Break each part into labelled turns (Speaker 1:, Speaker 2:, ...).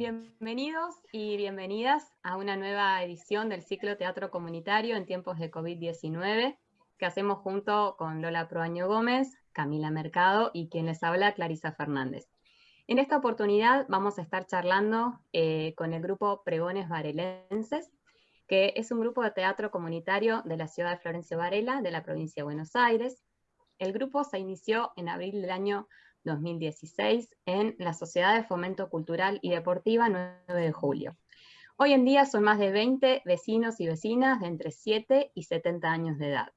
Speaker 1: Bienvenidos y bienvenidas a una nueva edición del ciclo Teatro Comunitario en tiempos de COVID-19 que hacemos junto con Lola Proaño Gómez, Camila Mercado y quien les habla, Clarisa Fernández. En esta oportunidad vamos a estar charlando eh, con el grupo Pregones Varelenses, que es un grupo de teatro comunitario de la ciudad de Florencio Varela, de la provincia de Buenos Aires. El grupo se inició en abril del año 2016 en la Sociedad de Fomento Cultural y Deportiva 9 de Julio. Hoy en día son más de 20 vecinos y vecinas de entre 7 y 70 años de edad.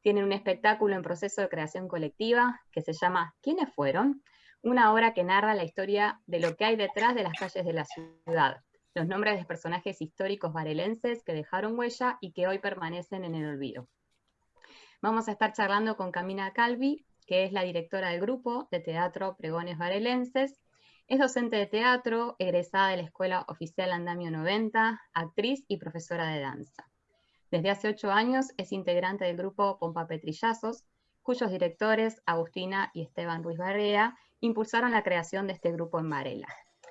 Speaker 1: Tienen un espectáculo en proceso de creación colectiva que se llama ¿Quiénes fueron? Una obra que narra la historia de lo que hay detrás de las calles de la ciudad, los nombres de personajes históricos varelenses que dejaron huella y que hoy permanecen en el olvido. Vamos a estar charlando con Camina Calvi, que es la directora del grupo de teatro Pregones Varelenses. Es docente de teatro, egresada de la Escuela Oficial Andamio 90, actriz y profesora de danza. Desde hace ocho años es integrante del grupo Pompa Petrillazos, cuyos directores, Agustina y Esteban Ruiz Barrea, impulsaron la creación de este grupo en Varela.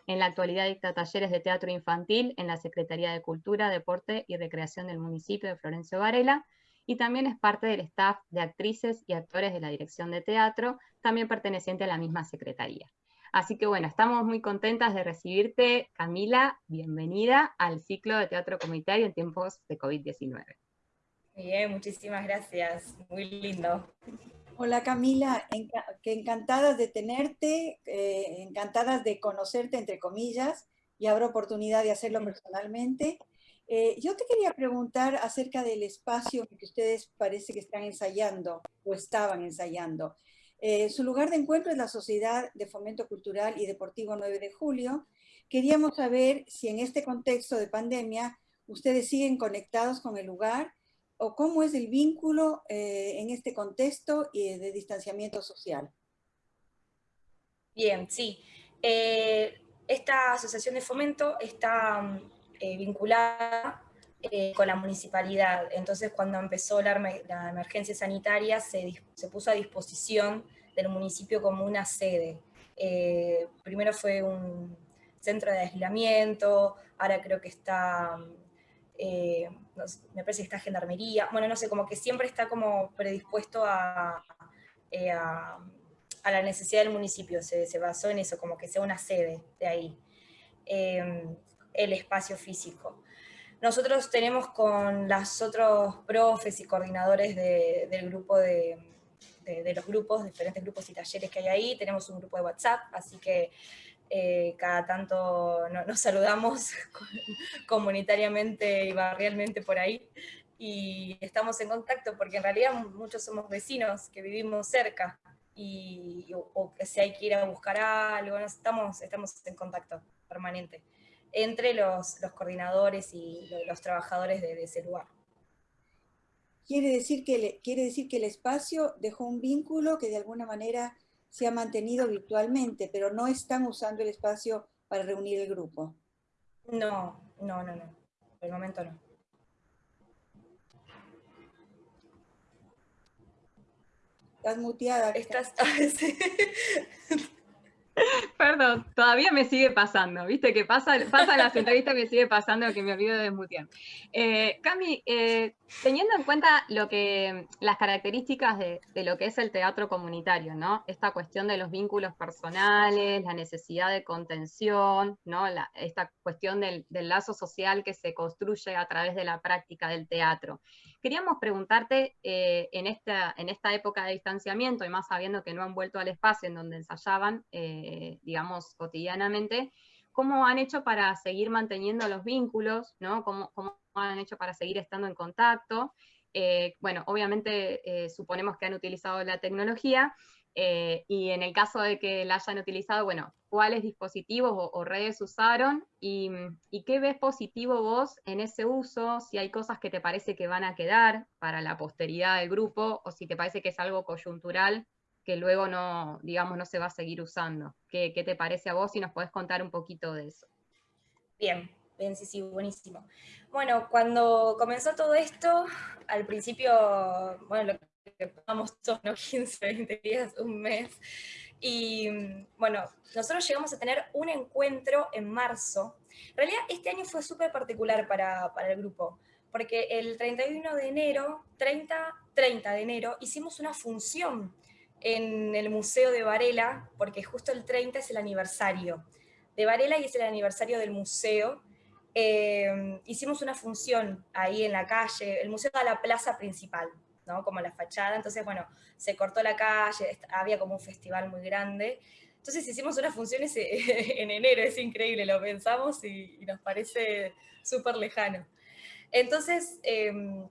Speaker 1: En la actualidad dicta talleres de teatro infantil en la Secretaría de Cultura, Deporte y Recreación del municipio de Florencio Varela, y también es parte del staff de actrices y actores de la Dirección de Teatro, también perteneciente a la misma Secretaría. Así que bueno, estamos muy contentas de recibirte, Camila, bienvenida al ciclo de teatro comunitario en tiempos de COVID-19.
Speaker 2: Bien, muchísimas gracias, muy lindo.
Speaker 3: Hola Camila, que encantadas de tenerte, eh, encantadas de conocerte entre comillas, y habrá oportunidad de hacerlo personalmente. Eh, yo te quería preguntar acerca del espacio que ustedes parece que están ensayando o estaban ensayando. Eh, su lugar de encuentro es la Sociedad de Fomento Cultural y Deportivo 9 de Julio. Queríamos saber si en este contexto de pandemia ustedes siguen conectados con el lugar o cómo es el vínculo eh, en este contexto de distanciamiento social.
Speaker 2: Bien, sí. esta asociación de fomento está mm, eh, vinculada eh, con la municipalidad. Entonces, cuando empezó la, emergencia sanitaria, se, puso a disposición del municipio como una sede. Eh, primero fue un centro de aislamiento, ahora creo que está, me parece que está gendarmería, bueno, no sé, como que siempre está como predispuesto a, a, la necesidad del municipio, se, se, basó en eso, como que sea una sede de ahí el espacio físico. Nosotros tenemos con los otros profes y coordinadores del grupo de, los grupos, diferentes grupos y talleres que hay ahí, tenemos un grupo de WhatsApp, así que eh, cada tanto nos saludamos comunitariamente y barrialmente por ahí, y estamos en contacto porque en realidad muchos somos vecinos que vivimos cerca, y, o, que si hay que ir a buscar algo, estamos, estamos en contacto permanente entre los, coordinadores y los trabajadores de, ese lugar.
Speaker 3: Quiere decir, que quiere decir que el espacio dejó un vínculo que de alguna manera se ha mantenido virtualmente, pero no están usando el espacio para reunir el grupo.
Speaker 2: No, no, no, no. Por el momento no.
Speaker 3: Estás muteada.
Speaker 2: Estás...
Speaker 1: Perdón, todavía me sigue pasando, ¿viste? Que pasa, pasa las entrevistas me sigue pasando que me olvido de desmutear. Eh, Cami, eh, teniendo en cuenta lo que, las características de, lo que es el teatro comunitario, ¿no? Esta cuestión de los vínculos personales, la necesidad de contención, ¿no? esta cuestión del, del lazo social que se construye a través de la práctica del teatro. Queríamos preguntarte, eh, en, esta, en esta época de distanciamiento, y más sabiendo que no han vuelto al espacio en donde ensayaban, eh, digamos, cotidianamente, ¿cómo han hecho para seguir manteniendo los vínculos? ¿no? ¿Cómo, ¿Cómo, han hecho para seguir estando en contacto? Eh, bueno, obviamente suponemos que han utilizado la tecnología, eh, y en el caso de que la hayan utilizado, bueno, ¿cuáles dispositivos o, redes usaron? Y, qué ves positivo vos en ese uso? Si hay cosas que te parece que van a quedar para la posteridad del grupo, o si te parece que es algo coyuntural que luego no, digamos, no se va a seguir usando. ¿Qué, te parece a vos? Si nos podés contar un poquito de eso.
Speaker 2: Bien, bien, sí, sí, buenísimo. Bueno, cuando comenzó todo esto, al principio, bueno, lo que vamos todos, ¿no? 15, 20 días, un mes, Y bueno, nosotros llegamos a tener un encuentro en marzo. En realidad este año fue súper particular para, para el grupo, porque el 31 de enero, 30, 30 de enero, hicimos una función en el Museo de Varela, porque justo el 30 es el aniversario de Varela y es el aniversario del museo. Eh, hicimos una función ahí en la calle, el museo da la plaza principal, ¿no? como la fachada, entonces bueno, se cortó la calle, había como un festival muy grande, entonces hicimos unas funciones en enero, es increíble, lo pensamos y, y nos parece súper lejano. Entonces, em,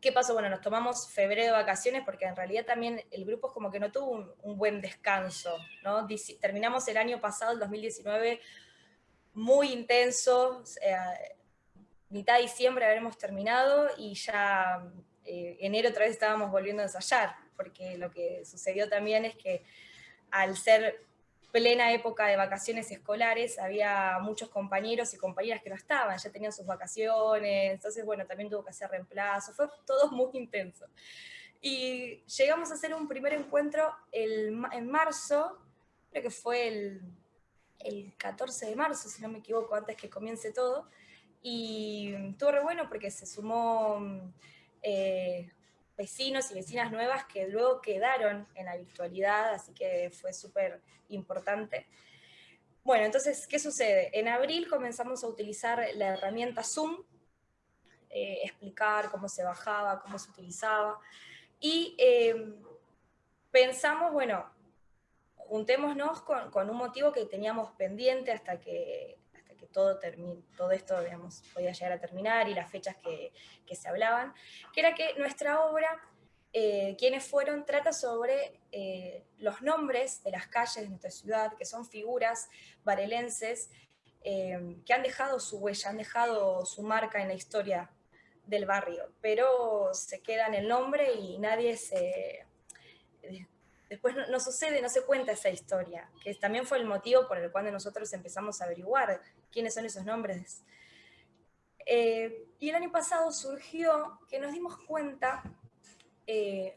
Speaker 2: ¿qué pasó? Bueno, nos tomamos febrero de vacaciones porque en realidad también el grupo es como que no tuvo un, buen descanso, ¿no? terminamos el año pasado, el 2019, muy intenso, mitad de diciembre habremos terminado y ya eh, enero otra vez estábamos volviendo a ensayar, porque lo que sucedió también es que al ser plena época de vacaciones escolares, había muchos compañeros y compañeras que no estaban, ya tenían sus vacaciones, entonces bueno, también tuvo que hacer reemplazo, fue todo muy intenso. Y llegamos a hacer un primer encuentro el, en marzo, creo que fue el, el 14 de marzo, si no me equivoco, antes que comience todo, y estuvo re bueno porque se sumó eh, vecinos y vecinas nuevas que luego quedaron en la virtualidad, así que fue súper importante. Bueno, entonces, ¿qué sucede? En abril comenzamos a utilizar la herramienta Zoom, eh, explicar cómo se bajaba, cómo se utilizaba, y eh, pensamos, bueno, juntémonos con, un motivo que teníamos pendiente hasta que todo, esto podía llegar a terminar y las fechas que, que se hablaban, que era que nuestra obra eh, quienes fueron, trata sobre eh, los nombres de las calles de nuestra ciudad, que son figuras varelenses eh, que han dejado su huella, han dejado su marca en la historia del barrio, pero se queda en el nombre y nadie se... Después no, sucede, no se cuenta esa historia, que también fue el motivo por el cual nosotros empezamos a averiguar quiénes son esos nombres. y el año pasado surgió que nos dimos cuenta eh,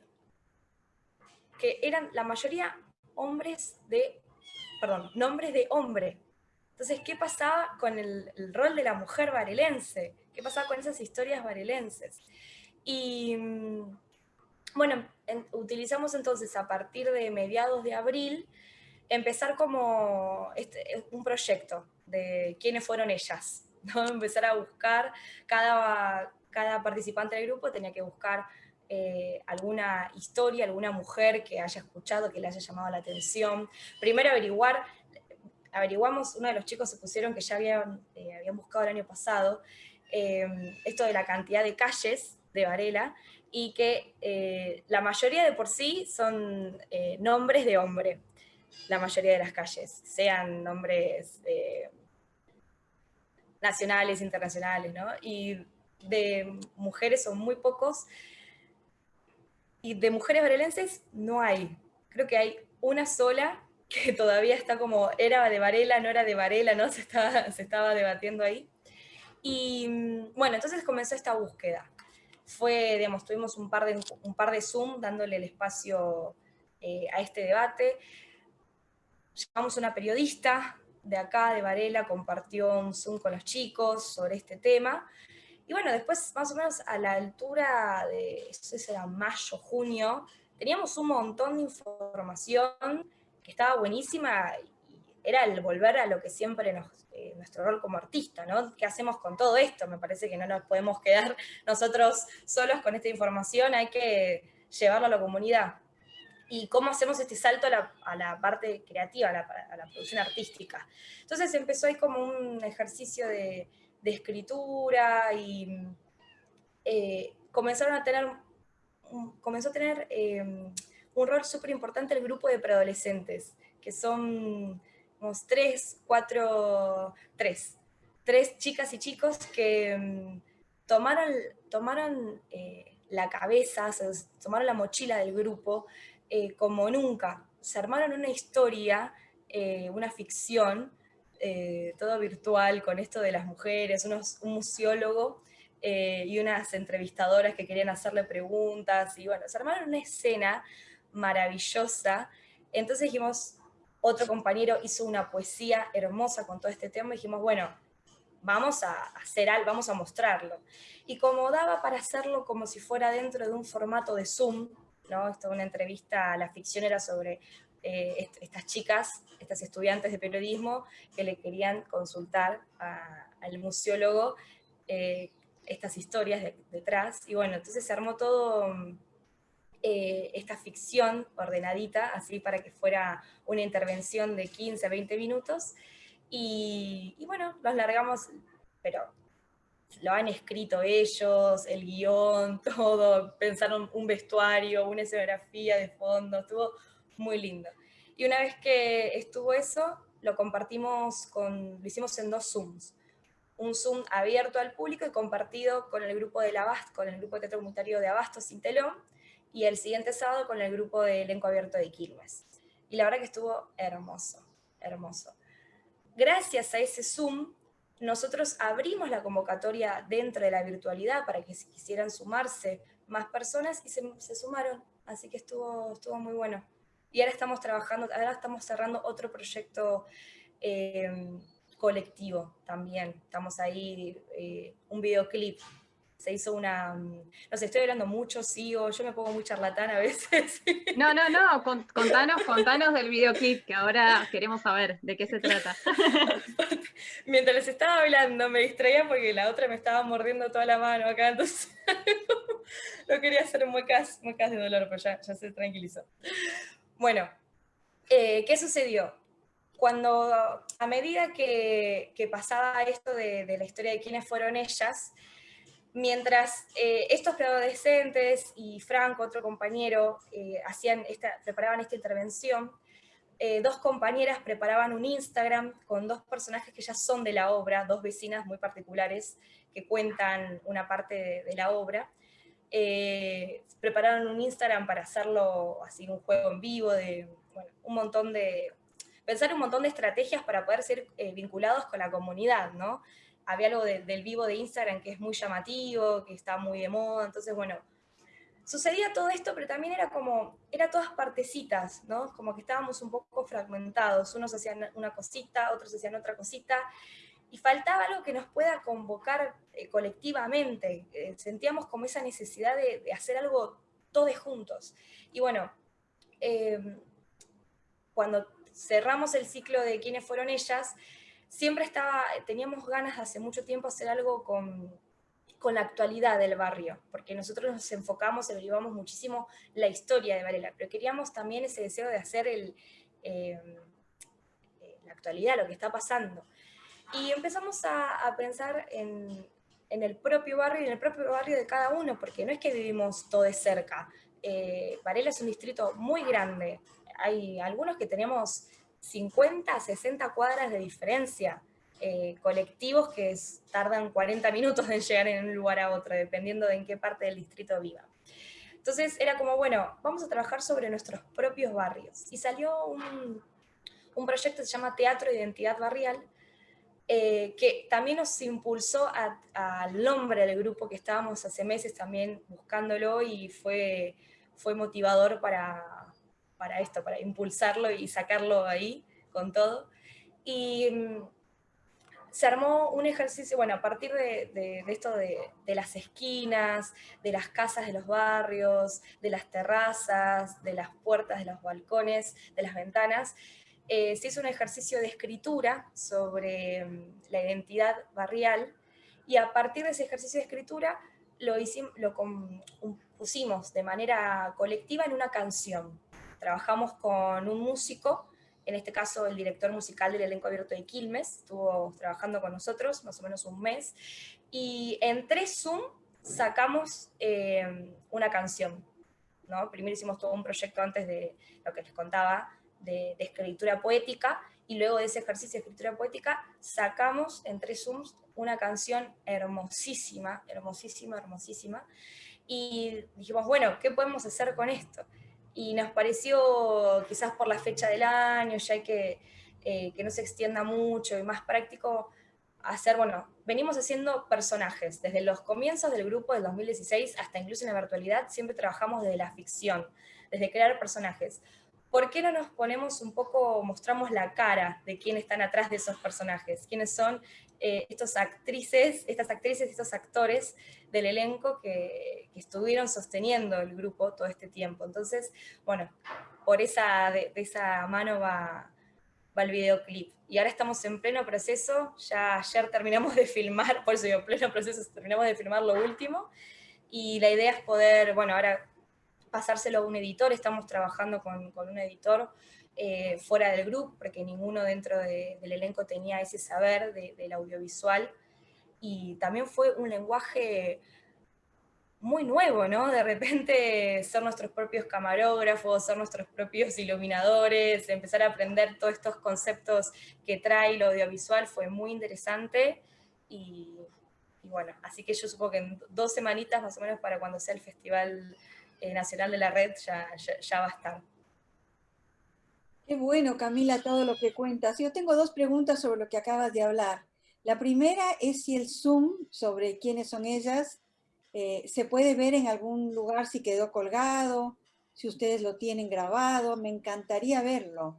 Speaker 2: que eran la mayoría hombres de, perdón, nombres de hombre. Entonces, ¿qué pasaba con el, rol de la mujer varelense? ¿Qué pasaba con esas historias varelenses? Y mm, utilizamos entonces a partir de mediados de abril empezar como este, un proyecto de quiénes fueron ellas, ¿no? empezar a buscar, cada, cada participante del grupo tenía que buscar eh, alguna historia, alguna mujer que haya escuchado, que le haya llamado la atención. Primero averiguar, averiguamos, uno de los chicos se pusieron que ya habían, eh, habían buscado el año pasado, eh, esto de la cantidad de calles de Varela, y que la mayoría de por sí son nombres de hombre, la mayoría de las calles, sean nombres nacionales, internacionales, ¿no? Y de mujeres son muy pocos, y de mujeres varelenses no hay. Creo que hay una sola que todavía está como, era de Varela, no era de Varela, ¿no? Se estaba, se estaba debatiendo ahí. Y mm, bueno, entonces comenzó esta búsqueda. Fue, digamos, tuvimos un par de, un par de Zoom dándole el espacio eh, a este debate. Llamamos a una periodista de acá, de Varela, compartió un Zoom con los chicos sobre este tema. Y bueno, después más o menos a la altura de, eso era mayo, junio, teníamos un montón de información que estaba buenísima era el volver a lo que siempre eh, nuestro rol como artista, ¿no? ¿Qué hacemos con todo esto? Me parece que no nos podemos quedar nosotros solos con esta información, hay que llevarlo a la comunidad. ¿Y cómo hacemos este salto a la, parte creativa, a la, producción artística? Entonces empezó ahí como un ejercicio de, escritura y eh, comenzaron a tener, comenzó a tener em, un rol súper importante el grupo de preadolescentes, que son unos tres, cuatro, tres, tres chicas y chicos que em, tomaron, tomaron eh, la cabeza, tomaron la mochila del grupo eh, como nunca, se armaron una historia, una ficción, eh, todo virtual con esto de las mujeres, un museólogo eh, y unas entrevistadoras que querían hacerle preguntas, y bueno, se armaron una escena maravillosa, entonces dijimos, otro compañero hizo una poesía hermosa con todo este tema, y dijimos, bueno, vamos a hacer algo, vamos a mostrarlo. Y como daba para hacerlo como si fuera dentro de un formato de Zoom, ¿no? Esto una entrevista, la ficción era sobre eh, estas chicas, estas estudiantes de periodismo, que le querían consultar al museólogo eh, estas historias detrás. Y bueno, entonces se armó todo eh, esta ficción ordenadita, así para que fuera una intervención de 15, 20 minutos. Y, bueno, los largamos, pero lo han escrito ellos, el guion, todo, pensaron un vestuario, una escenografía de fondo, estuvo muy lindo. Y una vez que estuvo eso, lo compartimos con, lo hicimos en dos Zooms. Un Zoom abierto al público y compartido con el grupo de la con el grupo de teatro comunitario de Abasto Sin Telón, y el siguiente sábado con el grupo de elenco abierto de Quilmes. Y la verdad que estuvo hermoso, hermoso. Gracias a ese Zoom, nosotros abrimos la convocatoria dentro de la virtualidad para que si quisieran sumarse más personas y se, sumaron, así que estuvo, estuvo muy bueno. Y ahora estamos trabajando, ahora estamos cerrando otro proyecto eh, colectivo también. Estamos ahí, eh, un videoclip se hizo una, mm, no sé, estoy hablando mucho, sigo, yo me pongo muy charlatán a veces.
Speaker 1: No, no, no, contanos, contanos del videoclip, que ahora queremos saber de qué se trata.
Speaker 2: Mientras les estaba hablando me distraía porque la otra me estaba mordiendo toda la mano acá, entonces no quería hacer muecas, muecas de dolor, pero ya, ya se tranquilizó. Bueno, eh, ¿qué sucedió? Cuando, a medida que, que pasaba esto de, de la historia de quiénes fueron ellas, Mientras eh, estos preadolescentes y Franco, otro compañero, eh, hacían esta, preparaban esta intervención, eh, dos compañeras preparaban un Instagram con dos personajes que ya son de la obra, dos vecinas muy particulares que cuentan una parte de, la obra. prepararon un Instagram para hacerlo así, un juego en vivo, de un montón de... pensar un montón de estrategias para poder ser vinculados con la comunidad, ¿no? Había algo del vivo de Instagram que es muy llamativo, que está muy de moda, entonces bueno, sucedía todo esto, pero también era como, era todas partecitas, ¿no? Como que estábamos un poco fragmentados, unos hacían una cosita, otros hacían otra cosita, y faltaba algo que nos pueda convocar eh, colectivamente, eh, sentíamos como esa necesidad de, hacer algo todos juntos. Y bueno, em, cuando cerramos el ciclo de quiénes fueron ellas, siempre estaba, teníamos ganas de hace mucho tiempo hacer algo con, con la actualidad del barrio, porque nosotros nos enfocamos, averiguamos muchísimo la historia de Varela, pero queríamos también ese deseo de hacer el, eh, la actualidad, lo que está pasando. Y empezamos a, pensar en, en, el propio barrio y en el propio barrio de cada uno, porque no es que vivimos todo de cerca. Eh, Varela es un distrito muy grande. Hay algunos que tenemos 50, 60 cuadras de diferencia. Eh, colectivos que tardan 40 minutos en llegar en un lugar a otro, dependiendo de en qué parte del distrito viva. Entonces era como, bueno, vamos a trabajar sobre nuestros propios barrios. Y salió un, proyecto que se llama Teatro de Identidad Barrial, eh, que también nos impulsó al nombre del grupo que estábamos hace meses también buscándolo y fue, fue motivador para, para esto, para impulsarlo y sacarlo ahí con todo. Y mm, se armó un ejercicio, bueno, a partir de, esto de, las esquinas, de las casas de los barrios, de las terrazas, de las puertas, de los balcones, de las ventanas, eh, se hizo un ejercicio de escritura sobre mm, la identidad barrial y a partir de ese ejercicio de escritura lo, hicimos, lo pusimos de manera colectiva en una canción trabajamos con un músico, en este caso el director musical del elenco abierto de Quilmes, estuvo trabajando con nosotros más o menos un mes, y en tres Zoom sacamos eh, una canción. ¿no? Primero hicimos todo un proyecto antes de lo que les contaba, de, escritura poética, y luego de ese ejercicio de escritura poética sacamos en tres Zooms una canción hermosísima, hermosísima, hermosísima, y dijimos, bueno, ¿qué podemos hacer con esto? Y nos pareció, quizás por la fecha del año, ya que, eh, que no se extienda mucho y más práctico, hacer, bueno, venimos haciendo personajes. Desde los comienzos del grupo del 2016 hasta incluso en la virtualidad, siempre trabajamos desde la ficción, desde crear personajes. ¿por qué no nos ponemos un poco, mostramos la cara de quiénes están atrás de esos personajes? ¿Quiénes son eh, estos actrices, estas actrices, estos actores del elenco que, estuvieron sosteniendo el grupo todo este tiempo? Entonces, bueno, por esa, de, esa mano va, va el videoclip. Y ahora estamos en pleno proceso, ya ayer terminamos de filmar, por eso digo, pleno proceso, terminamos de filmar lo último, y la idea es poder, bueno, ahora pasárselo a un editor, estamos trabajando con, un editor eh, fuera del grupo, porque ninguno dentro del elenco tenía ese saber del audiovisual, y también fue un lenguaje muy nuevo, ¿no? De repente ser nuestros propios camarógrafos, ser nuestros propios iluminadores, empezar a aprender todos estos conceptos que trae lo audiovisual fue muy interesante y, bueno, así que yo supongo que en dos semanitas más o menos para cuando sea el Festival eh, Nacional de la Red ya, ya, va a estar.
Speaker 3: Qué bueno, Camila, todo lo que cuentas. Yo tengo dos preguntas sobre lo que acabas de hablar. La primera es si el Zoom sobre quiénes son ellas eh, se puede ver en algún lugar si quedó colgado, si ustedes lo tienen grabado, me encantaría verlo.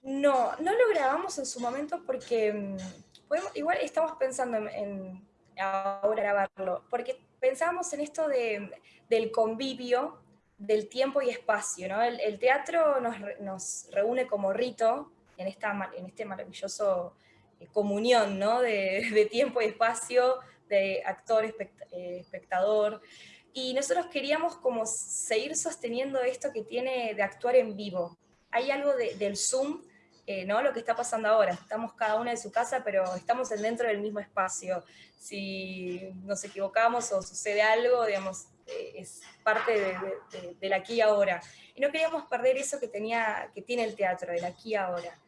Speaker 2: No, no lo grabamos en su momento porque mm, igual estamos pensando en, ahora grabarlo, porque pensábamos en esto del convivio, del tiempo y espacio, ¿no? El, teatro nos, reúne como rito en, esta, en este maravilloso eh, comunión, ¿no? De, tiempo y espacio, de actor, eh, espectador, y nosotros queríamos como seguir sosteniendo esto que tiene de actuar en vivo. Hay algo del Zoom, eh, ¿no? Lo que está pasando ahora, estamos cada una en su casa, pero estamos dentro del mismo espacio. Si nos equivocamos o sucede algo, digamos, es parte de, del aquí y ahora. Y no queríamos perder eso que, tenía, que tiene el teatro, del aquí y ahora.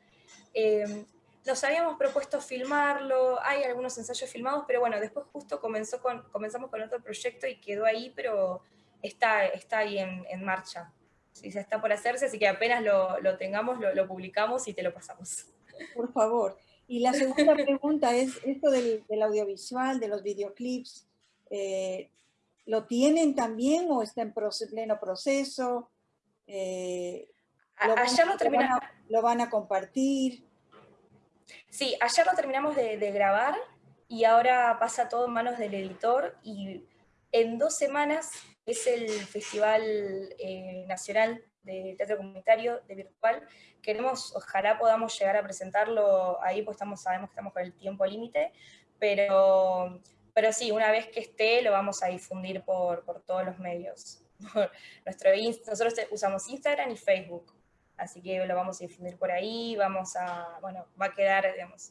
Speaker 2: Nos habíamos propuesto filmarlo, hay algunos ensayos filmados, pero bueno, después justo comenzó comenzamos con otro proyecto y quedó ahí, pero está, está ahí en, marcha. Sí, se está por hacerse, así que apenas lo, tengamos, lo, publicamos y te lo pasamos.
Speaker 3: Por favor. Y la segunda pregunta es esto del, audiovisual, de los videoclips. Eh, ¿Lo tienen también o está en pleno proceso?
Speaker 2: Eh, ¿lo, lo,
Speaker 3: ¿Lo van a compartir?
Speaker 2: Sí, ayer lo terminamos de, grabar y ahora pasa todo en manos del editor y en dos semanas es el Festival eh, Nacional de Teatro Comunitario de Virtual. Queremos, ojalá podamos llegar a presentarlo ahí, pues estamos, sabemos que estamos con el tiempo límite, pero, pero sí, una vez que esté lo vamos a difundir por, por todos los medios. Nuestro, nosotros usamos Instagram y Facebook así que lo vamos a difundir por ahí, vamos a, bueno, va a quedar,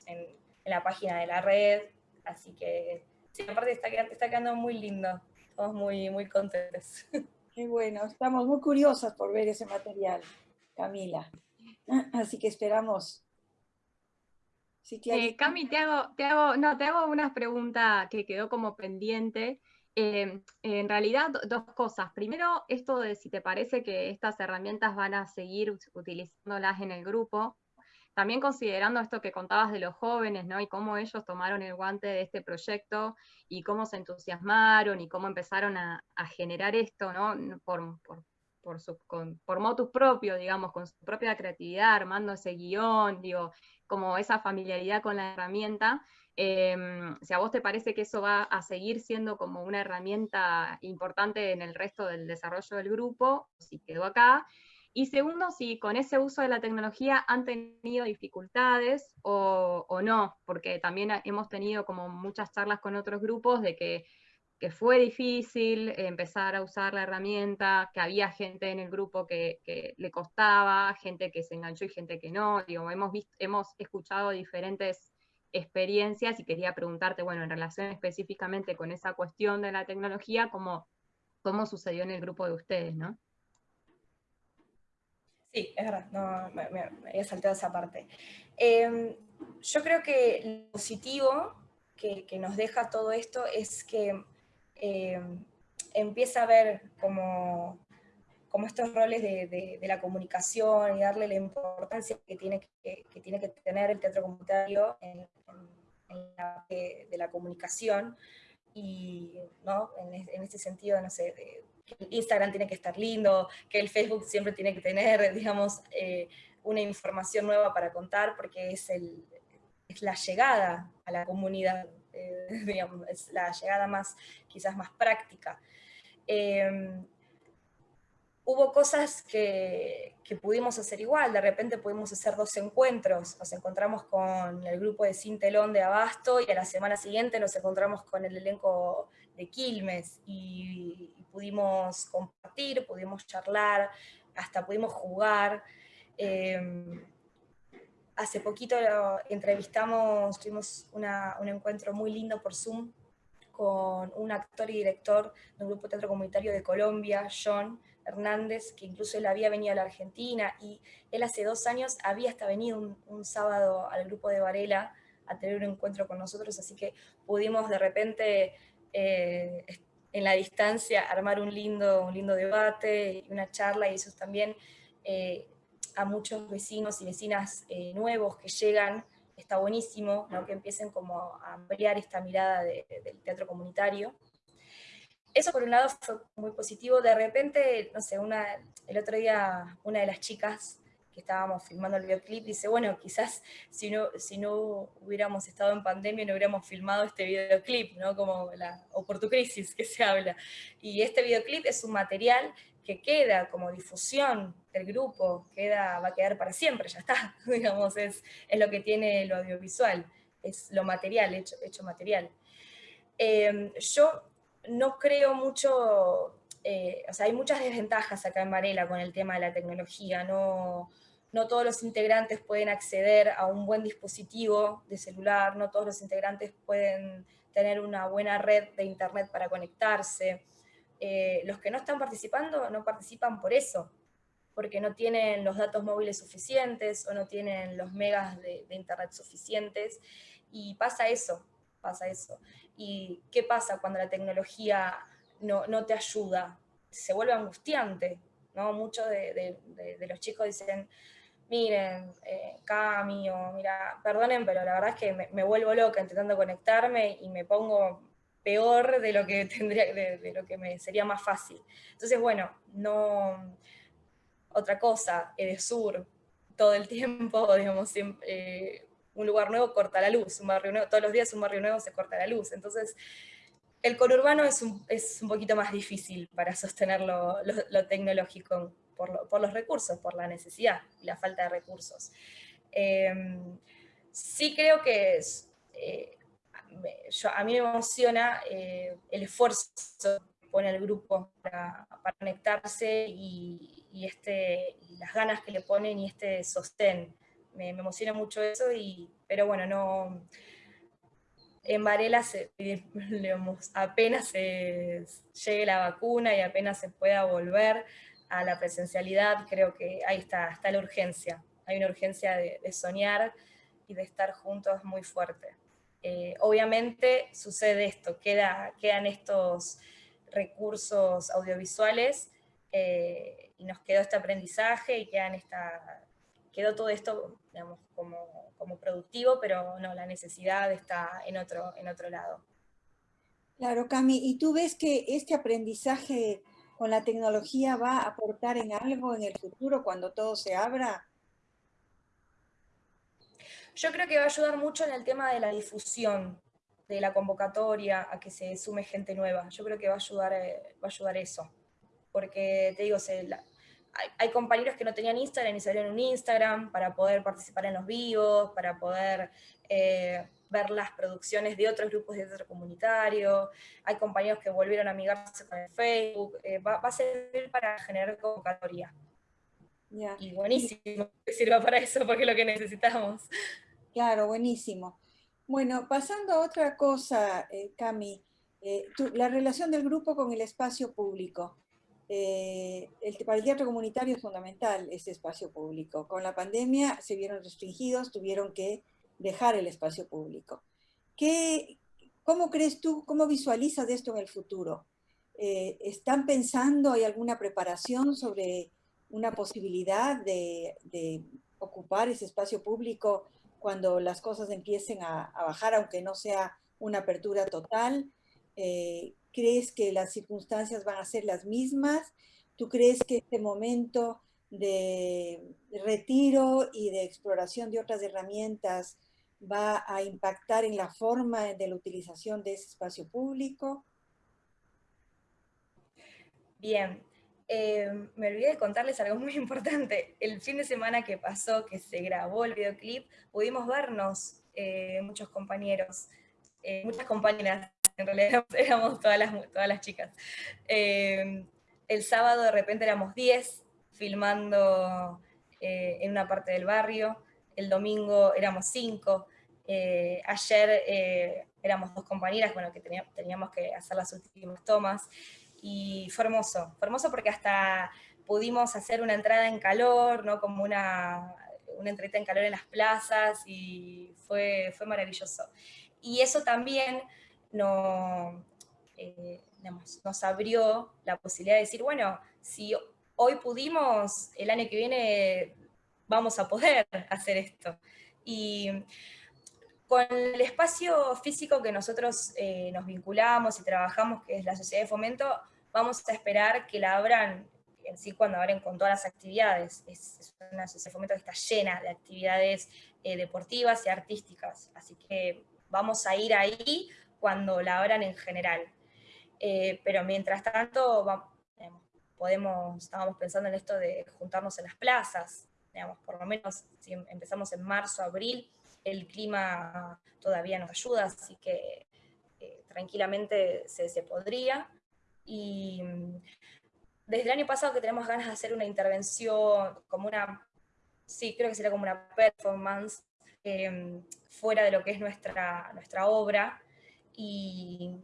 Speaker 2: en, la página de la red, así que, aparte está, está quedando muy lindo, estamos muy, muy contentos.
Speaker 3: Qué bueno, estamos muy curiosas por ver ese material, Camila, así que esperamos.
Speaker 1: Sí, eh, Cami, te hago, te, hago, no, te hago una pregunta que quedó como pendiente, Em, en realidad, dos cosas. Primero, esto de si te parece que estas herramientas van a seguir utilizándolas en el grupo. También considerando esto que contabas de los jóvenes, ¿no? Y cómo ellos tomaron el guante de este proyecto y cómo se entusiasmaron y cómo empezaron a, generar esto, ¿no? Por, por, su, por motus propio, digamos, con su propia creatividad, armando ese guion, digo, como esa familiaridad con la herramienta. Em, si a vos te parece que eso va a seguir siendo como una herramienta importante en el resto del desarrollo del grupo, si quedó acá. Y segundo, si con ese uso de la tecnología han tenido dificultades o, no, porque también hemos tenido como muchas charlas con otros grupos de que, fue difícil empezar a usar la herramienta, que había gente en el grupo que, que, le costaba, gente que se enganchó y gente que no. Digo, hemos, visto, hemos escuchado diferentes experiencias y quería preguntarte, bueno, en relación específicamente con esa cuestión de la tecnología, ¿cómo, cómo sucedió en el grupo de ustedes, no?
Speaker 2: Sí, es verdad, no, me, había saltado esa parte. Em, yo creo que lo positivo que, nos deja todo esto es que em, empieza a ver como como estos roles de, la comunicación y darle la importancia que tiene que, tiene que tener el teatro comunitario en, la, de, la comunicación y ¿no? en, este sentido, no sé, Instagram tiene que estar lindo, que el Facebook siempre tiene que tener, digamos, eh, una información nueva para contar, porque es, el, es la llegada a la comunidad, eh, es la llegada más, quizás más práctica. Em, hubo cosas que, pudimos hacer igual, de repente pudimos hacer dos encuentros, nos encontramos con el grupo de Cintelón de Abasto y a la semana siguiente nos encontramos con el elenco de Quilmes y, pudimos compartir, pudimos charlar, hasta pudimos jugar. Em, hace poquito entrevistamos, tuvimos un encuentro muy lindo por Zoom con un actor y director de un grupo teatro comunitario de Colombia, John, Hernández, que incluso él había venido a la Argentina y él hace dos años había hasta venido un, sábado al grupo de Varela a tener un encuentro con nosotros, así que pudimos de repente eh, en la distancia armar un lindo, un lindo debate una charla y eso también eh, a muchos vecinos y vecinas eh, nuevos que llegan, está buenísimo, ¿no? que empiecen como a ampliar esta mirada del teatro comunitario eso por un lado fue muy positivo. De repente, no sé, una, el otro día una de las chicas que estábamos filmando el videoclip dice, bueno, quizás si no, si no hubiéramos estado en pandemia no hubiéramos filmado este videoclip, ¿no? Como la crisis que se habla. Y este videoclip es un material que queda como difusión del grupo, queda, va a quedar para siempre, ya está, digamos, es, es lo que tiene lo audiovisual, es lo material, hecho, hecho material. Eh, yo no creo mucho, eh, o sea, hay muchas desventajas acá en Varela con el tema de la tecnología, no, no todos los integrantes pueden acceder a un buen dispositivo de celular, no todos los integrantes pueden tener una buena red de internet para conectarse. Eh, los que no están participando no participan por eso, porque no tienen los datos móviles suficientes o no tienen los megas de internet suficientes, y pasa eso, pasa eso. ¿Y qué pasa cuando la tecnología no, te ayuda? Se vuelve angustiante, ¿no? Muchos de, los chicos dicen, miren, eh, Cami, o mira, perdonen, pero la verdad es que me, vuelvo loca intentando conectarme y me pongo peor de lo que tendría, de, lo que me sería más fácil. Entonces, bueno, no, otra cosa, Edesur, todo el tiempo, digamos, siempre, eh, un lugar nuevo corta la luz, un barrio nuevo, todos los días un barrio nuevo se corta la luz. Entonces, el conurbano es un, es un poquito más difícil para sostener lo, tecnológico por, los recursos, por la necesidad y la falta de recursos. Em, sí creo que eh, a mí me emociona eh, el esfuerzo que pone el grupo para, conectarse y, este, y las ganas que le ponen y este sostén me, emociona mucho eso, y, pero bueno, no... En Varela se, apenas se llegue la vacuna y apenas se pueda volver a la presencialidad, creo que ahí está, está la urgencia. Hay una urgencia de, soñar y de estar juntos muy fuerte. Eh, obviamente sucede esto, queda, quedan estos recursos audiovisuales eh, y nos quedó este aprendizaje y quedó todo esto, como, como, productivo, pero no, la necesidad está en otro, en otro lado.
Speaker 3: Claro, Cami, ¿y tú ves que este aprendizaje con la tecnología va a aportar en algo en el futuro cuando todo se abra?
Speaker 2: Yo creo que va a ayudar mucho en el tema de la difusión, de la convocatoria, a que se sume gente nueva. Yo creo que va a ayudar, eh, va a ayudar eso. Porque, te digo, se, hay, compañeros que no tenían Instagram y salieron un Instagram para poder participar en los vivos, para poder eh, ver las producciones de otros grupos de teatro comunitario, hay compañeros que volvieron a amigarse con el Facebook, eh, va, a servir para generar convocatoria. Y buenísimo que sirva para eso, porque es lo que necesitamos.
Speaker 3: Claro, buenísimo. Bueno, pasando a otra cosa, eh, Cami, la relación del grupo con el espacio público. Eh, el, para el teatro comunitario es fundamental ese espacio público. Con la pandemia se vieron restringidos, tuvieron que dejar el espacio público. ¿Qué, ¿Cómo crees tú, cómo visualizas esto en el futuro? Eh, ¿Están pensando, hay alguna preparación sobre una posibilidad de, ocupar ese espacio público cuando las cosas empiecen a, bajar, aunque no sea una apertura total? Eh, crees que las circunstancias van a ser las mismas? ¿Tú crees que este momento de retiro y de exploración de otras herramientas va a impactar en la forma de la utilización de ese espacio público?
Speaker 2: Bien, eh, me olvidé de contarles algo muy importante. El fin de semana que pasó, que se grabó el videoclip, pudimos vernos eh, muchos compañeros, eh, muchas compañeras, en realidad éramos todas las, chicas. el sábado de repente éramos 10 filmando en una parte del barrio, el domingo éramos 5, ayer éramos dos compañeras, bueno, que teníamos que hacer las últimas tomas, y fue hermoso, fue hermoso porque hasta pudimos hacer una entrada en calor, ¿no? como una, una entrevista en calor en las plazas y fue, fue maravilloso. Y eso también no, eh, nos abrió la posibilidad de decir, bueno, si hoy pudimos, el año que viene vamos a poder hacer esto. Y con el espacio físico que nosotros eh, nos vinculamos y trabajamos, que es la Sociedad de Fomento, vamos a esperar que la abran en sí cuando abren con todas las actividades. Es, una Sociedad de Fomento que está llena de actividades eh, deportivas y artísticas, así que vamos a ir ahí cuando la abran en general. Eh, pero mientras tanto, podemos, estábamos pensando en esto de juntarnos en las plazas, digamos, por lo menos si empezamos en marzo, abril, el clima todavía nos ayuda, así que eh, tranquilamente se, podría. Y mm, desde el año pasado que tenemos ganas de hacer una intervención, como una, sí, creo que sería como una performance, em, fuera de lo que es nuestra, nuestra obra, y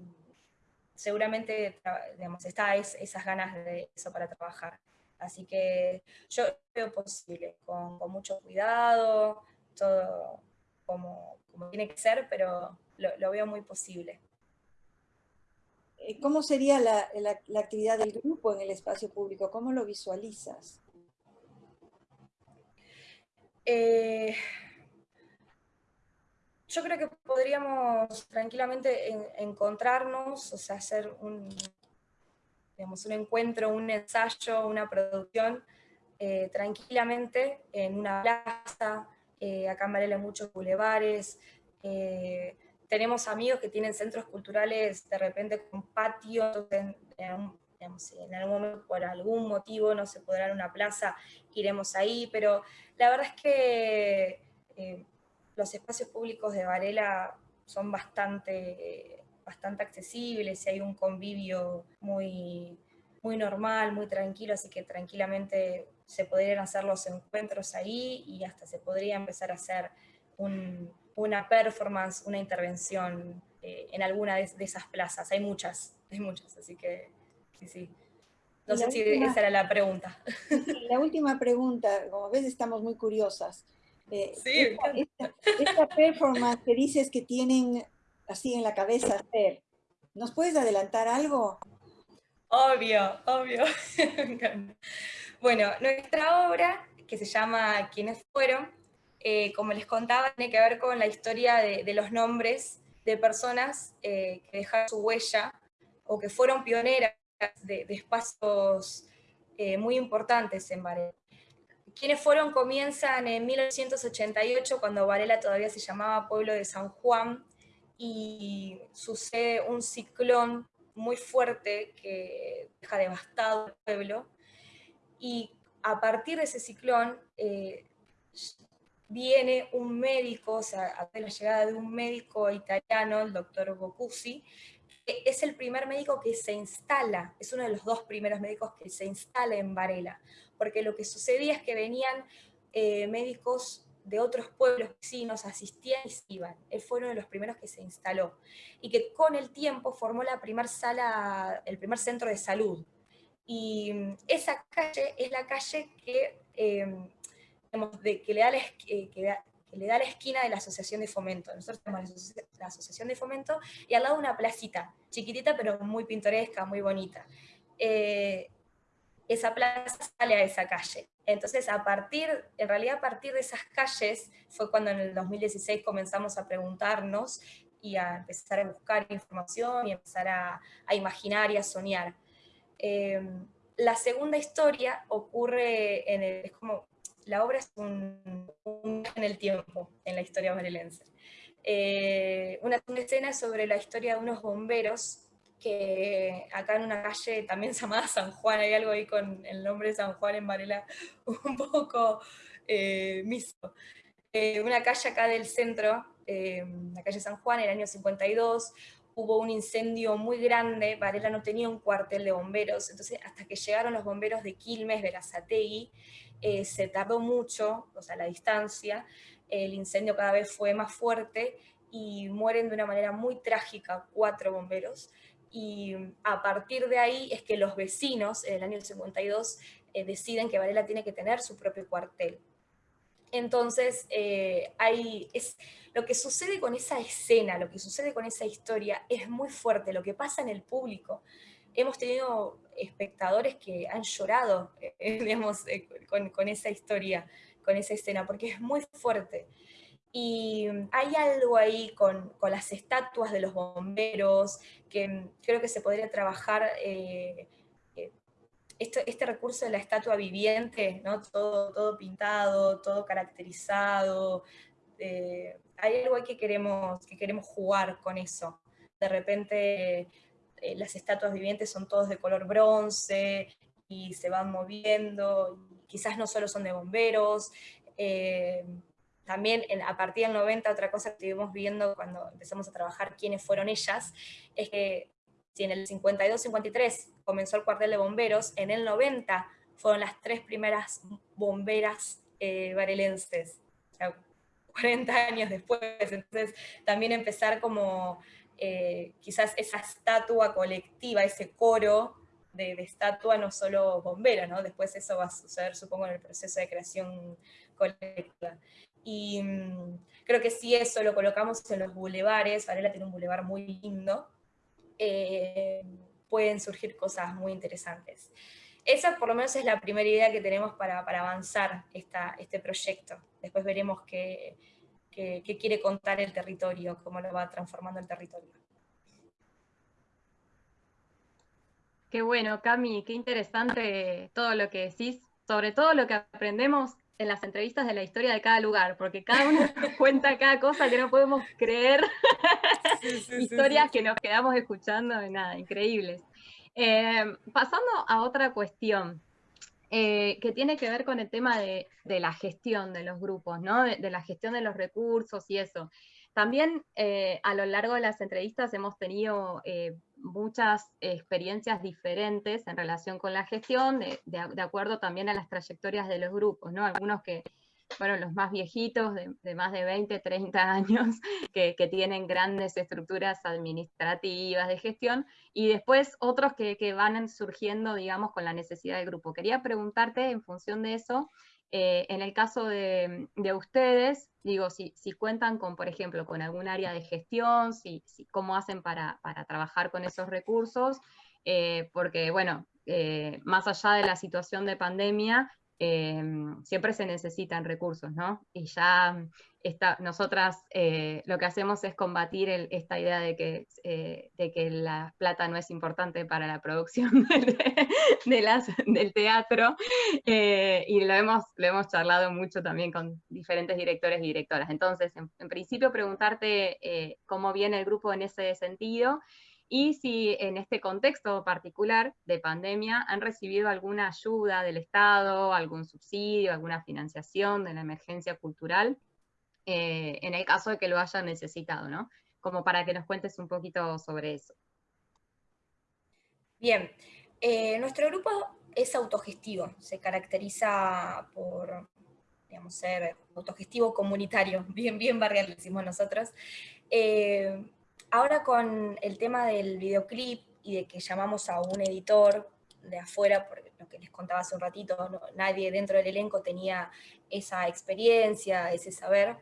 Speaker 2: seguramente digamos, está esas ganas de eso para trabajar. Así que yo veo posible, con, con mucho cuidado, todo, como, tiene que ser, pero lo, veo muy posible.
Speaker 3: Eh, ¿Cómo sería la, actividad del grupo en el espacio público? ¿Cómo lo visualizas?
Speaker 2: Eh, yo creo que podríamos tranquilamente encontrarnos, o sea, hacer un, digamos, un encuentro, un ensayo, una producción, eh, tranquilamente en una plaza, eh, acá en Varela hay muchos bulevares, eh, tenemos amigos que tienen centros culturales de repente con patio, en, algún momento por algún motivo no se podrá una plaza, iremos ahí, pero la verdad es que eh, los espacios públicos de Varela son bastante, bastante accesibles y hay un convivio muy, muy normal, muy tranquilo, así que tranquilamente se podrían hacer los encuentros ahí y hasta se podría empezar a hacer una performance, una intervención eh, en alguna de, esas plazas. Hay muchas, hay muchas, así que sí, sí. No sé si esa era la pregunta.
Speaker 3: La última pregunta, como ves estamos muy curiosas. Eh, sí, esta, performance que dices que tienen así en la cabeza hacer, ¿nos puedes adelantar algo?
Speaker 2: Obvio, obvio. Bueno, nuestra obra, que se llama ¿Quiénes fueron?, eh, como les contaba, tiene que ver con la historia de, los nombres de personas eh, que dejaron su huella o que fueron pioneras de, espacios eh, muy importantes en Varela. Quienes fueron comienzan en 1988, cuando Varela todavía se llamaba Pueblo de San Juan, y sucede un ciclón muy fuerte que deja devastado el pueblo, y a partir de ese ciclón eh, viene un médico, o sea, a la llegada de un médico italiano, el doctor Bocusi, que es el primer médico que se instala, es uno de los dos primeros médicos que se instala en Varela, porque lo que sucedía es que venían eh, médicos de otros pueblos vecinos, asistían y se iban. Él fue uno de los primeros que se instaló. Y que con el tiempo formó la primer sala, el primer centro de salud y mm, esa calle es la calle que, em, que, le da la, eh, que, le da la esquina de la Asociación de Fomento. Nosotros tenemos la Asociación de Fomento y al lado una placita, chiquitita pero muy pintoresca, muy bonita. Eh, esa plaza sale a esa calle. Entonces, a partir, en realidad a partir de esas calles fue cuando en el 2016 comenzamos a preguntarnos y a empezar a buscar información y empezar a, imaginar y a soñar. Em, la segunda historia ocurre en el, es como, la obra es un, en el tiempo, en la historia marilense. Eh, una, una escena sobre la historia de unos bomberos que acá en una calle también llamada San Juan, hay algo ahí con el nombre de San Juan en Varela un poco eh, miso. Eh, una calle acá del centro, eh, la calle San Juan, el año 52, hubo un incendio muy grande, Varela no tenía un cuartel de bomberos, entonces hasta que llegaron los bomberos de Quilmes, la eh, se tardó mucho, o sea, la distancia, el incendio cada vez fue más fuerte y mueren de una manera muy trágica cuatro bomberos, y a partir de ahí es que los vecinos, en el año 52, eh, deciden que Varela tiene que tener su propio cuartel. Entonces, eh, es, lo que sucede con esa escena, lo que sucede con esa historia es muy fuerte, lo que pasa en el público. Hemos tenido espectadores que han llorado, eh, digamos, con, con, esa historia, con esa escena, porque es muy fuerte. Y hay algo ahí con, con, las estatuas de los bomberos, que creo que se podría trabajar eh, eh, este, recurso de la estatua viviente, ¿no? todo, todo pintado, todo caracterizado. Eh, hay algo que queremos, que queremos jugar con eso. De repente las estatuas vivientes son todos de color bronce y se van moviendo, quizás no solo son de bomberos, también a partir del 90, otra cosa que estuvimos viendo cuando empezamos a trabajar quiénes fueron ellas, es que si en el 52-53 comenzó el cuartel de bomberos, en el 90 fueron las tres primeras bomberas eh, varelenses, o sea, 40 años después, entonces también empezar como eh, quizás esa estatua colectiva, ese coro de, de, estatua, no solo bombera, ¿no? después eso va a suceder supongo en el proceso de creación colectiva. Y mm, creo que si eso lo colocamos en los bulevares, Varela tiene un bulevar muy lindo, eh, pueden surgir cosas muy interesantes. Esa por lo menos es la primera idea que tenemos para, avanzar esta, este proyecto. Después veremos qué, qué, quiere contar el territorio, cómo lo va transformando el territorio.
Speaker 1: Qué bueno, Cami, qué interesante todo lo que decís, sobre todo lo que aprendemos en las entrevistas de la historia de cada lugar, porque cada uno cuenta cada cosa que no podemos creer, historias que nos quedamos escuchando, nada, increíbles. Eh, pasando a otra cuestión, eh, que tiene que ver con el tema de, la gestión de los grupos, ¿no? de, la gestión de los recursos y eso. También eh, a lo largo de las entrevistas hemos tenido muchas experiencias diferentes en relación con la gestión, de, acuerdo también a las trayectorias de los grupos, ¿no? Algunos que fueron los más viejitos, de, más de 20, 30 años, que, tienen grandes estructuras administrativas de gestión, y después otros que, que van surgiendo, digamos, con la necesidad del grupo. Quería preguntarte, en función de eso, eh, en el caso de, ustedes, digo, si, cuentan con, por ejemplo, con algún área de gestión, si, cómo hacen para, trabajar con esos recursos, eh, porque, bueno, eh, más allá de la situación de pandemia, Em, siempre se necesitan recursos, ¿no? Y ya esta, nosotras eh, lo que hacemos es combatir esta idea de que, eh, de que la plata no es importante para la producción las, del teatro, eh, y lo hemos, lo hemos charlado mucho también con diferentes directores y directoras. Entonces, en principio, preguntarte cómo viene el grupo en ese sentido, y si en este contexto particular de pandemia han recibido alguna ayuda del Estado, algún subsidio, alguna financiación de la emergencia cultural, eh, en el caso de que lo hayan necesitado, ¿no? Como para que nos cuentes un poquito sobre eso.
Speaker 2: Bien, eh, nuestro grupo es autogestivo, se caracteriza por digamos, ser autogestivo comunitario, bien, bien barrial, decimos nosotros. Eh, Ahora con el tema del videoclip y de que llamamos a un editor de afuera, por lo que les contaba hace un ratito, nadie dentro del elenco tenía esa experiencia, ese saber,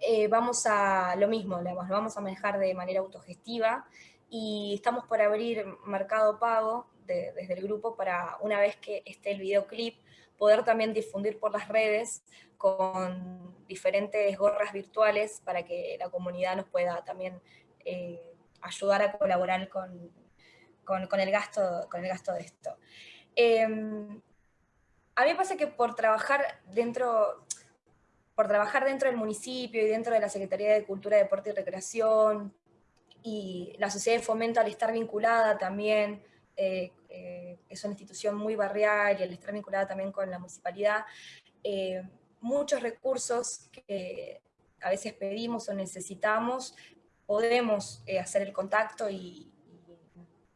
Speaker 2: eh, vamos a lo mismo, lo vamos a manejar de manera autogestiva y estamos por abrir Mercado Pago desde el grupo para una vez que esté el videoclip, poder también difundir por las redes con diferentes gorras virtuales para que la comunidad nos pueda también eh, ayudar a colaborar con, con, el gasto, con el gasto de esto. Em, a mí me pasa que por trabajar dentro, por trabajar dentro del municipio y dentro de la Secretaría de Cultura, Deporte y Recreación, y la sociedad de fomento al estar vinculada también, eh, eh, es una institución muy barrial y al estar vinculada también con la municipalidad, muchos recursos que a veces pedimos o necesitamos, podemos hacer el contacto y,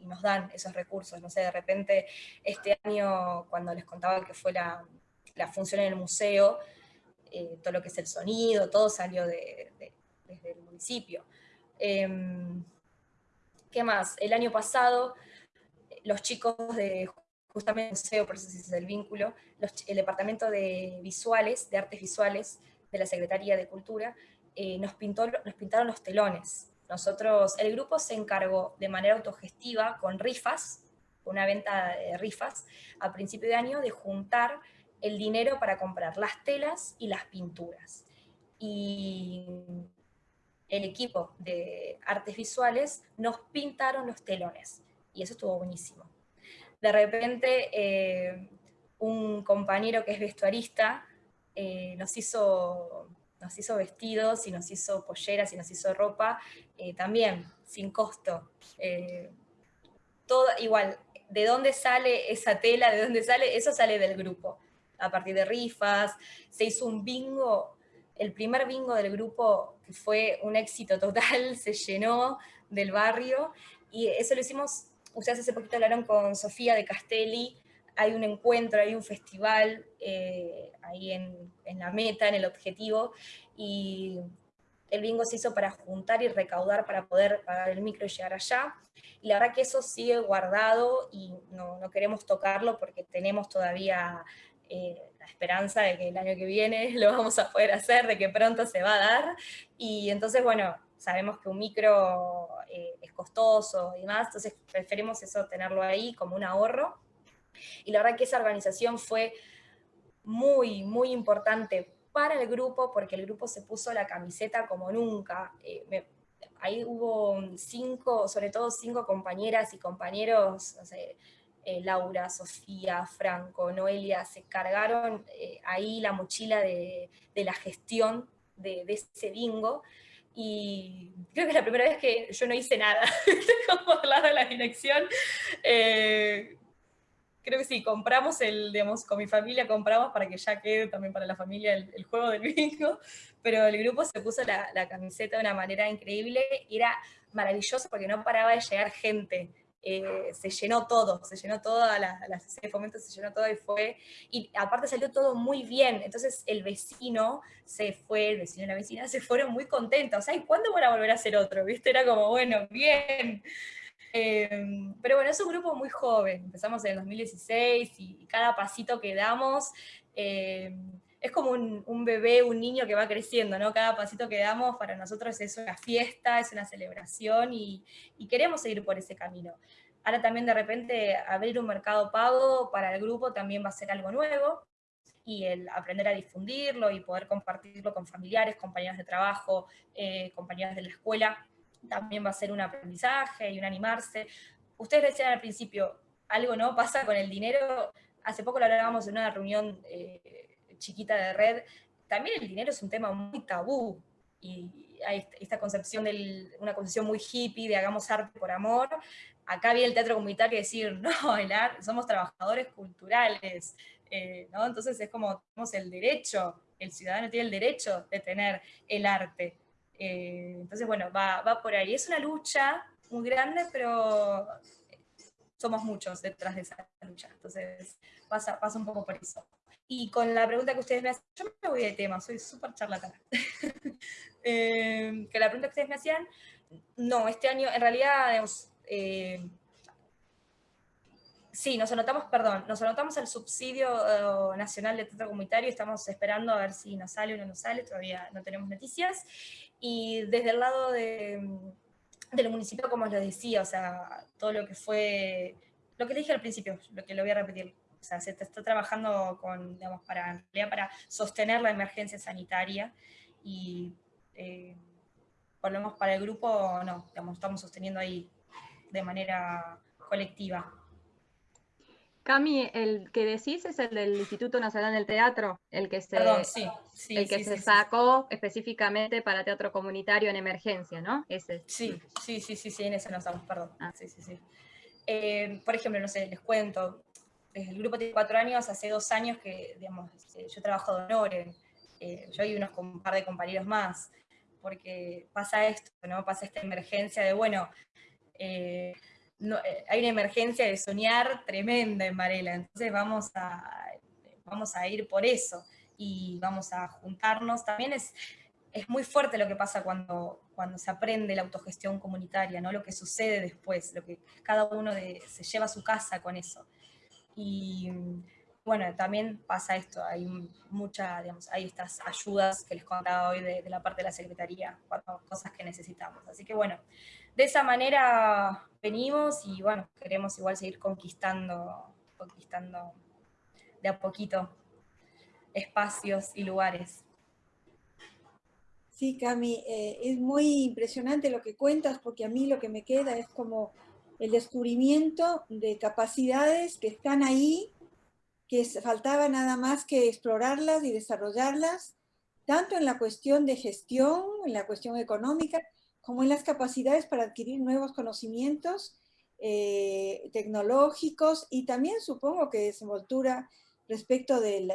Speaker 2: nos dan esos recursos. No sé, de repente este año, cuando les contaba que fue la, función en el museo, eh, todo lo que es el sonido, todo salió de, desde el municipio. Em, ¿Qué más? El año pasado, los chicos de justamente el museo, por eso es el vínculo, el departamento de visuales, de artes visuales de la Secretaría de Cultura, eh, nos, pintó, nos pintaron los telones nosotros, el grupo se encargó de manera autogestiva con rifas, una venta de rifas, a principio de año de juntar el dinero para comprar las telas y las pinturas. Y el equipo de artes visuales nos pintaron los telones, y eso estuvo buenísimo. De repente, eh, un compañero que es vestuarista eh, nos hizo nos hizo vestidos y nos hizo polleras y nos hizo ropa, eh, también sin costo. Eh, todo, igual, ¿de dónde sale esa tela? ¿De dónde sale? Eso sale del grupo, a partir de rifas, se hizo un bingo, el primer bingo del grupo fue un éxito total, se llenó del barrio, y eso lo hicimos, ustedes hace poquito hablaron con Sofía de Castelli, hay un encuentro, hay un festival eh, ahí en, la meta, en el objetivo, y el bingo se hizo para juntar y recaudar para poder pagar el micro y llegar allá. Y la verdad que eso sigue guardado y no, queremos tocarlo porque tenemos todavía eh, la esperanza de que el año que viene lo vamos a poder hacer, de que pronto se va a dar. Y entonces, bueno, sabemos que un micro eh, es costoso y demás, entonces preferimos eso tenerlo ahí como un ahorro y la verdad que esa organización fue muy, muy importante para el grupo, porque el grupo se puso la camiseta como nunca. Eh, ahí hubo cinco, sobre todo cinco compañeras y compañeros, eh, Laura, Sofía, Franco, Noelia, se cargaron eh, ahí la mochila de, la gestión de, ese bingo, y creo que es la primera vez que yo no hice nada, como lado de la dirección, creo que sí, compramos el, digamos, con mi familia compramos para que ya quede también para la familia el, juego del bingo, pero el grupo se puso la, camiseta de una manera increíble era maravilloso porque no paraba de llegar gente. Eh, se llenó todo, se llenó toda la, la se llenó todo y fue, y aparte salió todo muy bien, entonces el vecino se fue, el vecino y la vecina se fueron muy contentos, o sea, ¿y cuándo van a volver a hacer otro? ¿Viste? Era como, bueno, bien, Em, pero bueno, es un grupo muy joven, empezamos en el 2016 y cada pasito que damos em, es como un, bebé, un niño que va creciendo, ¿no? Cada pasito que damos para nosotros es una fiesta, es una celebración y, queremos seguir por ese camino. Ahora también de repente abrir un mercado pago para el grupo también va a ser algo nuevo y el aprender a difundirlo y poder compartirlo con familiares, compañeros de trabajo, eh, compañeros de la escuela, también va a ser un aprendizaje y un animarse. Ustedes decían al principio, algo no pasa con el dinero, hace poco lo hablábamos en una reunión eh, chiquita de red, también el dinero es un tema muy tabú, y hay esta concepción, de una concepción muy hippie de hagamos arte por amor, acá viene el teatro comunitario y decir, no, el somos trabajadores culturales, eh, ¿no? entonces es como tenemos el derecho, el ciudadano tiene el derecho de tener el arte, eh, entonces, bueno, va, va por ahí. Es una lucha muy grande, pero somos muchos detrás de esa lucha. Entonces, pasa, pasa un poco por eso. Y con la pregunta que ustedes me hacían, yo me voy de tema, soy súper charlatana. eh, que la pregunta que ustedes me hacían, no, este año, en realidad, digamos, eh, sí, nos anotamos, perdón, nos anotamos al subsidio eh, nacional de teatro comunitario, estamos esperando a ver si nos sale o no nos sale, todavía no tenemos noticias. Y desde el lado de, del municipio, como les decía, o sea, todo lo que fue lo que dije al principio, lo que lo voy a repetir. O sea, se está trabajando con, digamos, para, para sostener la emergencia sanitaria y eh, lo para el grupo, no, digamos, estamos sosteniendo ahí de manera colectiva.
Speaker 1: Cami, el que decís es el del Instituto Nacional del Teatro, el que se, el que se sacó específicamente para teatro comunitario en emergencia, ¿no?
Speaker 2: Ese. Sí, sí, sí, sí, sí, en ese nos estamos, perdón. Ah. Sí, sí, sí. Eh, por ejemplo, no sé, les cuento, el grupo tiene cuatro años, hace dos años que, digamos, este, yo trabajo de honor, eh, yo y unos un par de compañeros más, porque pasa esto, ¿no? Pasa esta emergencia de, bueno, eh, eh, hay una emergencia de soñar tremenda en Varela, entonces vamos a, vamos a ir por eso y vamos a juntarnos. También es, es muy fuerte lo que pasa cuando, cuando se aprende la autogestión comunitaria, ¿no? lo que sucede después, lo que cada uno se lleva a su casa con eso. Y bueno, también pasa esto, hay muchas, digamos, hay estas ayudas que les contaba hoy de la parte de la Secretaría, cosas que necesitamos. Así que bueno, de esa manera venimos y bueno, queremos igual seguir conquistando, conquistando de a poquito espacios y lugares.
Speaker 3: Sí, Cami, eh, es muy impresionante lo que cuentas porque a mí lo que me queda es como el descubrimiento de capacidades que están ahí, que faltaba nada más que explorarlas y desarrollarlas, tanto en la cuestión de gestión, en la cuestión económica, como en las capacidades para adquirir nuevos conocimientos eh, tecnológicos y también supongo que desenvoltura respecto del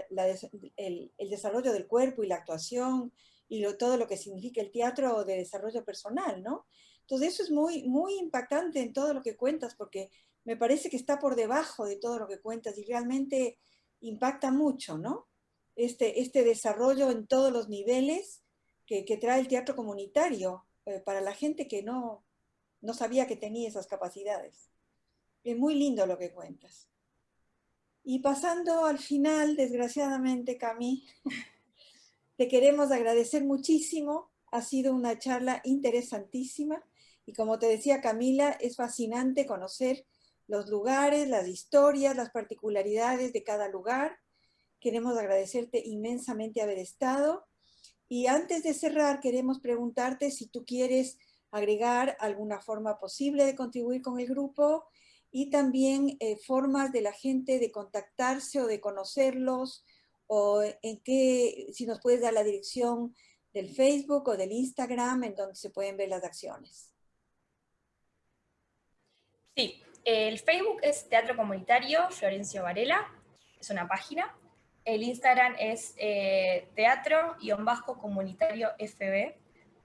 Speaker 3: el, desarrollo del cuerpo y la actuación y todo lo que significa el teatro de desarrollo personal, ¿no? Entonces eso es muy, muy impactante en todo lo que cuentas porque me parece que está por debajo de todo lo que cuentas y realmente impacta mucho, ¿no? Este, este desarrollo en todos los niveles que, que trae el teatro comunitario, para la gente que no, no sabía que tenía esas capacidades. Es muy lindo lo que cuentas. Y pasando al final, desgraciadamente, Cami, te queremos agradecer muchísimo. Ha sido una charla interesantísima. Y como te decía Camila, es fascinante conocer los lugares, las historias, las particularidades de cada lugar. Queremos agradecerte inmensamente haber estado y antes de cerrar, queremos preguntarte si tú quieres agregar alguna forma posible de contribuir con el grupo y también eh, formas de la gente de contactarse o de conocerlos o en qué, si nos puedes dar la dirección del Facebook o del Instagram en donde se pueden ver las acciones.
Speaker 2: Sí, el Facebook es Teatro Comunitario Florencio Varela, es una página, el Instagram es eh, teatro-comunitario FB.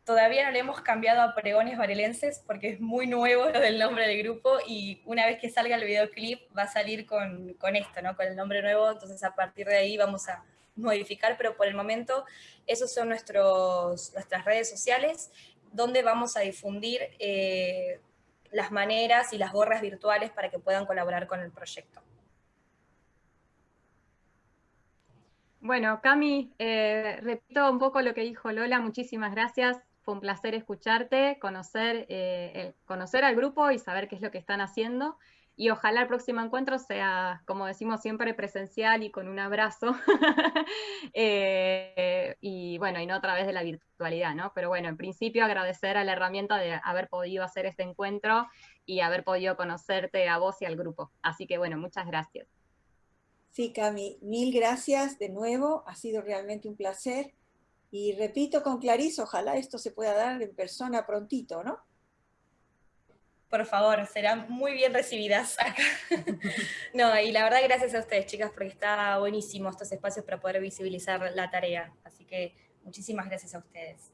Speaker 2: Todavía no le hemos cambiado a pregones varelenses porque es muy nuevo lo del nombre del grupo y una vez que salga el videoclip va a salir con, esto, ¿no? con el nombre nuevo, entonces a partir de ahí vamos a modificar, pero por el momento esos son nuestros, nuestras redes sociales donde vamos a difundir eh, las maneras y las gorras virtuales para que puedan colaborar con el proyecto.
Speaker 1: Bueno, Cami, eh, repito un poco lo que dijo Lola, muchísimas gracias. Fue un placer escucharte, conocer, eh, conocer al grupo y saber qué es lo que están haciendo. Y ojalá el próximo encuentro sea, como decimos siempre, presencial y con un abrazo. Eh, y bueno, y no a través de la virtualidad, ¿no? Pero bueno, en principio agradecer a la herramienta de haber podido hacer este encuentro y haber podido conocerte a vos y al grupo. Así que bueno, muchas gracias.
Speaker 3: Sí, Cami, mil gracias de nuevo, ha sido realmente un placer. Y repito con Clarice, ojalá esto se pueda dar en persona prontito, ¿no?
Speaker 2: Por favor, serán muy bien recibidas acá. no, y la verdad gracias a ustedes, chicas, porque está buenísimo estos espacios para poder visibilizar la tarea. Así que muchísimas gracias a ustedes.